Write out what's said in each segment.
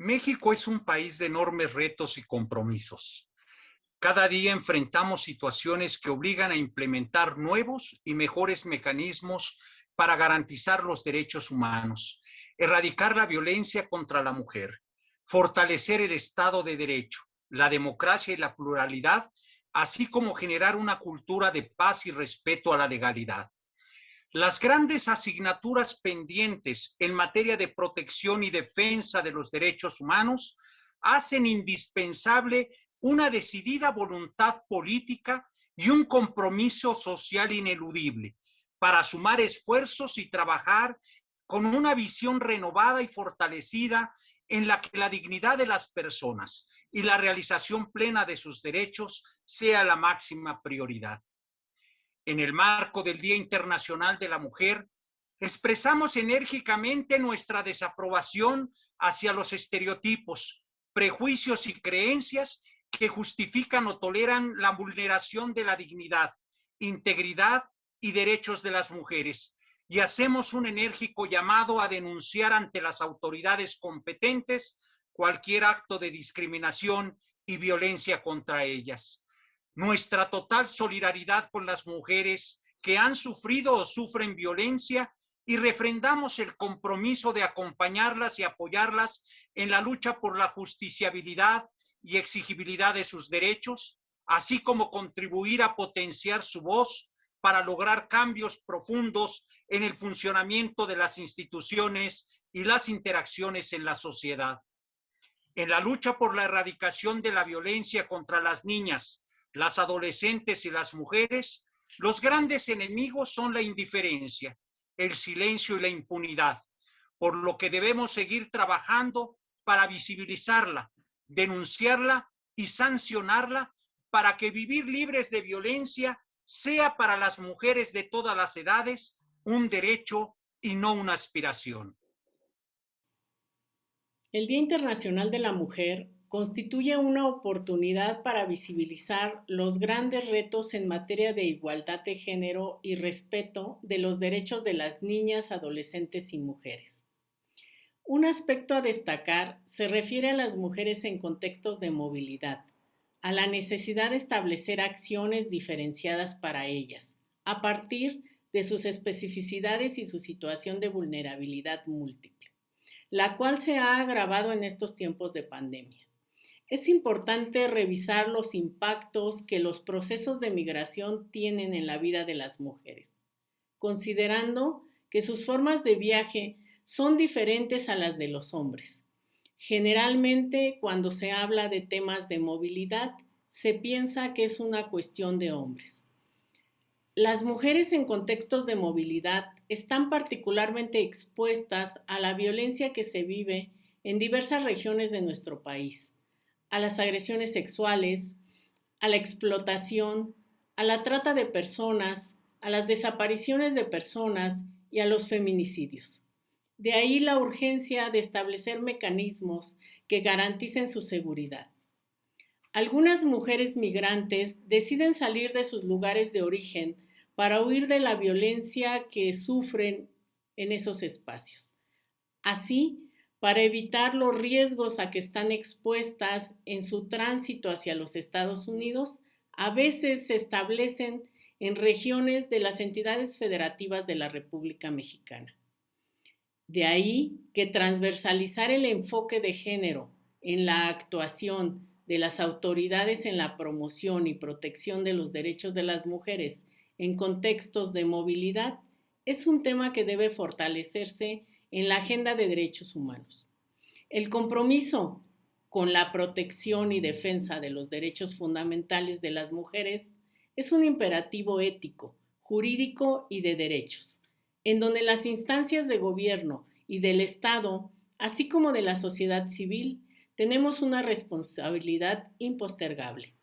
México es un país de enormes retos y compromisos. Cada día enfrentamos situaciones que obligan a implementar nuevos y mejores mecanismos para garantizar los derechos humanos, erradicar la violencia contra la mujer, fortalecer el Estado de Derecho, la democracia y la pluralidad, así como generar una cultura de paz y respeto a la legalidad. Las grandes asignaturas pendientes en materia de protección y defensa de los derechos humanos hacen indispensable una decidida voluntad política y un compromiso social ineludible para sumar esfuerzos y trabajar con una visión renovada y fortalecida en la que la dignidad de las personas y la realización plena de sus derechos sea la máxima prioridad en el marco del Día Internacional de la Mujer, expresamos enérgicamente nuestra desaprobación hacia los estereotipos, prejuicios y creencias que justifican o toleran la vulneración de la dignidad, integridad y derechos de las mujeres. Y hacemos un enérgico llamado a denunciar ante las autoridades competentes cualquier acto de discriminación y violencia contra ellas nuestra total solidaridad con las mujeres que han sufrido o sufren violencia y refrendamos el compromiso de acompañarlas y apoyarlas en la lucha por la justiciabilidad y exigibilidad de sus derechos, así como contribuir a potenciar su voz para lograr cambios profundos en el funcionamiento de las instituciones y las interacciones en la sociedad. En la lucha por la erradicación de la violencia contra las niñas, las adolescentes y las mujeres, los grandes enemigos son la indiferencia, el silencio y la impunidad, por lo que debemos seguir trabajando para visibilizarla, denunciarla y sancionarla para que vivir libres de violencia sea para las mujeres de todas las edades un derecho y no una aspiración. El Día Internacional de la Mujer constituye una oportunidad para visibilizar los grandes retos en materia de igualdad de género y respeto de los derechos de las niñas, adolescentes y mujeres. Un aspecto a destacar se refiere a las mujeres en contextos de movilidad, a la necesidad de establecer acciones diferenciadas para ellas, a partir de sus especificidades y su situación de vulnerabilidad múltiple, la cual se ha agravado en estos tiempos de pandemia es importante revisar los impactos que los procesos de migración tienen en la vida de las mujeres, considerando que sus formas de viaje son diferentes a las de los hombres. Generalmente, cuando se habla de temas de movilidad, se piensa que es una cuestión de hombres. Las mujeres en contextos de movilidad están particularmente expuestas a la violencia que se vive en diversas regiones de nuestro país a las agresiones sexuales, a la explotación, a la trata de personas, a las desapariciones de personas y a los feminicidios. De ahí la urgencia de establecer mecanismos que garanticen su seguridad. Algunas mujeres migrantes deciden salir de sus lugares de origen para huir de la violencia que sufren en esos espacios. Así, para evitar los riesgos a que están expuestas en su tránsito hacia los Estados Unidos, a veces se establecen en regiones de las entidades federativas de la República Mexicana. De ahí que transversalizar el enfoque de género en la actuación de las autoridades en la promoción y protección de los derechos de las mujeres en contextos de movilidad es un tema que debe fortalecerse en la agenda de derechos humanos. El compromiso con la protección y defensa de los derechos fundamentales de las mujeres es un imperativo ético, jurídico y de derechos, en donde las instancias de gobierno y del Estado, así como de la sociedad civil, tenemos una responsabilidad impostergable.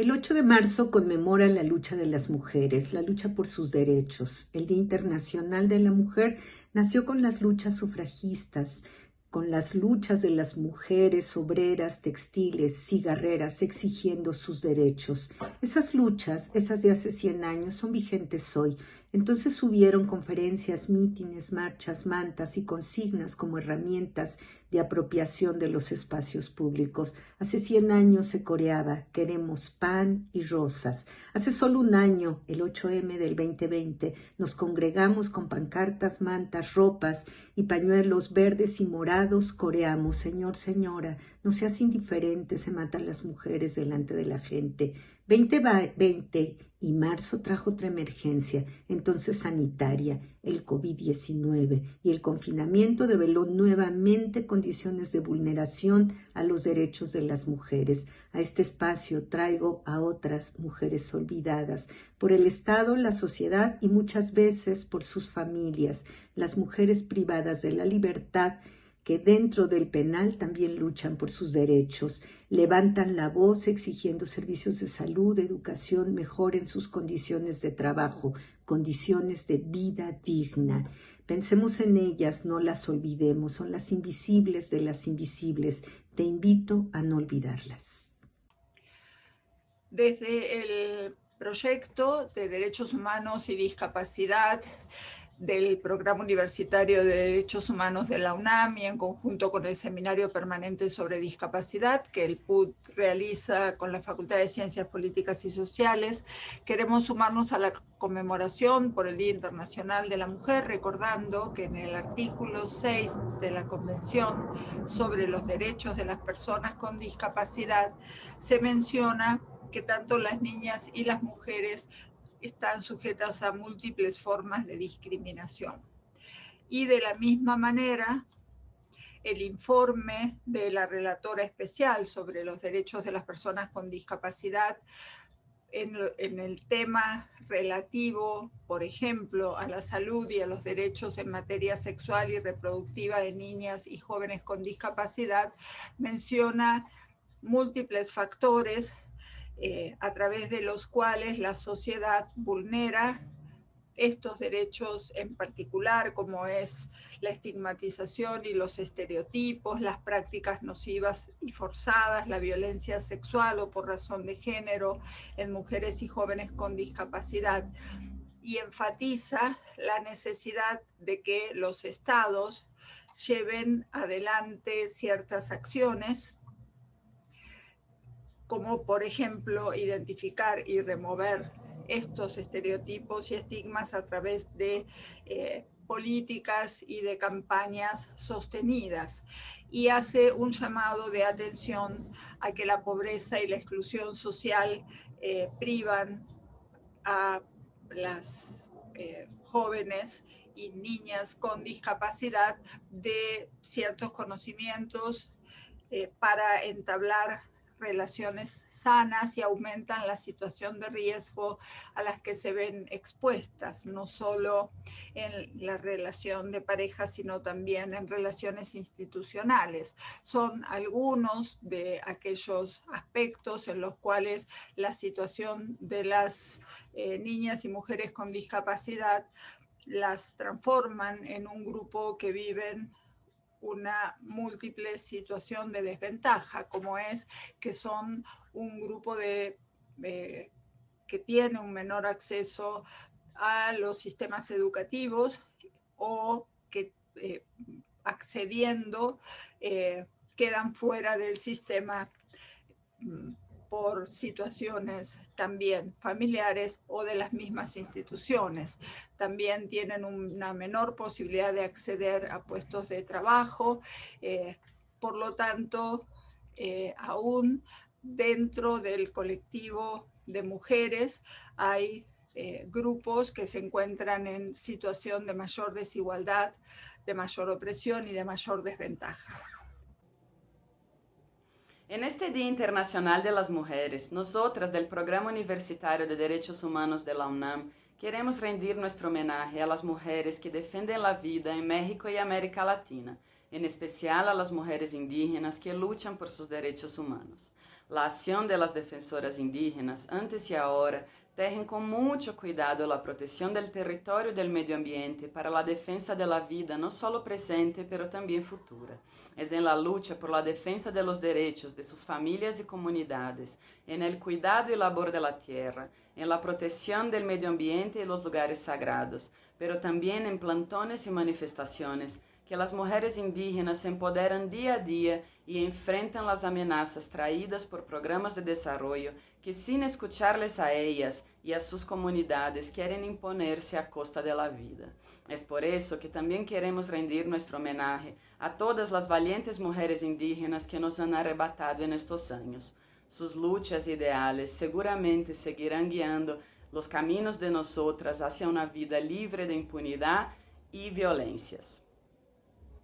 El 8 de marzo conmemora la lucha de las mujeres, la lucha por sus derechos. El Día Internacional de la Mujer nació con las luchas sufragistas, con las luchas de las mujeres obreras, textiles, cigarreras, exigiendo sus derechos. Esas luchas, esas de hace 100 años, son vigentes hoy. Entonces hubieron conferencias, mítines, marchas, mantas y consignas como herramientas de apropiación de los espacios públicos. Hace cien años se coreaba Queremos pan y rosas. Hace solo un año, el 8M del 2020, nos congregamos con pancartas, mantas, ropas y pañuelos verdes y morados. Coreamos, Señor, Señora, no seas indiferente, se matan las mujeres delante de la gente. 2020 y marzo trajo otra emergencia, entonces sanitaria, el COVID-19, y el confinamiento develó nuevamente condiciones de vulneración a los derechos de las mujeres. A este espacio traigo a otras mujeres olvidadas por el Estado, la sociedad y muchas veces por sus familias, las mujeres privadas de la libertad que dentro del penal también luchan por sus derechos, levantan la voz exigiendo servicios de salud, educación, mejoren sus condiciones de trabajo, condiciones de vida digna. Pensemos en ellas, no las olvidemos, son las invisibles de las invisibles. Te invito a no olvidarlas. Desde el proyecto de Derechos Humanos y Discapacidad, del Programa Universitario de Derechos Humanos de la UNAM y en conjunto con el Seminario Permanente sobre Discapacidad que el PUD realiza con la Facultad de Ciencias Políticas y Sociales. Queremos sumarnos a la conmemoración por el Día Internacional de la Mujer, recordando que en el artículo 6 de la Convención sobre los Derechos de las Personas con Discapacidad se menciona que tanto las niñas y las mujeres están sujetas a múltiples formas de discriminación. Y de la misma manera, el informe de la relatora especial sobre los derechos de las personas con discapacidad en, el tema relativo, por ejemplo, a la salud y a los derechos en materia sexual y reproductiva de niñas y jóvenes con discapacidad, menciona múltiples factores eh, a través de los cuales la sociedad vulnera estos derechos en particular, como es la estigmatización y los estereotipos, las prácticas nocivas y forzadas, la violencia sexual o por razón de género en mujeres y jóvenes con discapacidad, y enfatiza la necesidad de que los estados lleven adelante ciertas acciones como por ejemplo identificar y remover estos estereotipos y estigmas a través de eh, políticas y de campañas sostenidas. Y hace un llamado de atención a que la pobreza y la exclusión social eh, privan a las eh, jóvenes y niñas con discapacidad de ciertos conocimientos para entablar relaciones sanas y aumentan la situación de riesgo a las que se ven expuestas, no solo en la relación de pareja, sino también en relaciones institucionales. Son algunos de aquellos aspectos en los cuales la situación de las eh, niñas y mujeres con discapacidad las transforman en un grupo que viven una múltiple situación de desventaja, como es que son un grupo de, eh, que tiene un menor acceso a los sistemas educativos o que eh, accediendo eh, quedan fuera del sistema mm, por situaciones también familiares o de las mismas instituciones. También tienen una menor posibilidad de acceder a puestos de trabajo. Eh, por lo tanto, eh, aún dentro del colectivo de mujeres hay eh, grupos que se encuentran en situación de mayor desigualdad, de mayor opresión y de mayor desventaja. En este Día Internacional de las Mujeres, nosotras del Programa Universitario de Derechos Humanos de la UNAM queremos rendir nuestro homenaje a las mujeres que defienden la vida en México y América Latina, en especial a las mujeres indígenas que luchan por sus derechos humanos. La acción de las defensoras indígenas antes y ahora Tejen com muito cuidado a proteção do território e do meio ambiente para a defesa da vida não só presente, pero também futura. É em la luta por la defesa de los derechos de suas famílias e comunidades, en el cuidado e labor de la tierra, en la protección del medio ambiente y los lugares sagrados, pero también en plantones y manifestaciones, que las mujeres indígenas se empoderan día a día y enfrentan las amenazas traídas por programas de desarrollo que sin escucharles a ellas y a sus comunidades quieren imponerse a costa de la vida. Es por eso que también queremos rendir nuestro homenaje a todas las valientes mujeres indígenas que nos han arrebatado en estos años. Sus luchas ideales seguramente seguirán guiando los caminos de nosotras hacia una vida libre de impunidad y violencias.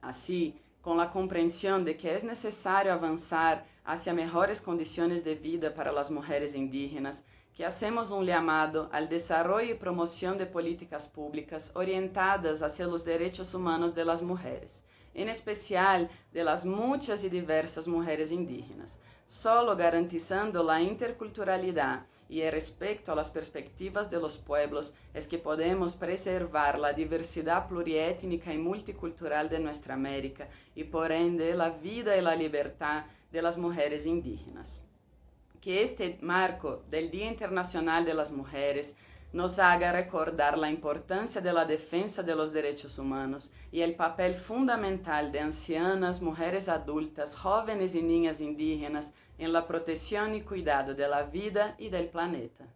Así, com a compreensão de que é necessário avançar hacia melhores condições de vida para as mulheres indígenas, que hacemos um chamado ao desenvolvimento e promoção de políticas públicas orientadas hacia os direitos humanos de las mujeres, em especial de las muitas e diversas mulheres indígenas, solo garantizando a interculturalidade y el respeto a las perspectivas de los pueblos es que podemos preservar la diversidad pluriétnica y multicultural de nuestra América y por ende la vida y la libertad de las mujeres indígenas. Que este marco del Día Internacional de las Mujeres nos haga recordar la importancia de la defensa de los derechos humanos y el papel fundamental de ancianas, mujeres adultas, jóvenes y niñas indígenas en la protección y cuidado de la vida y del planeta.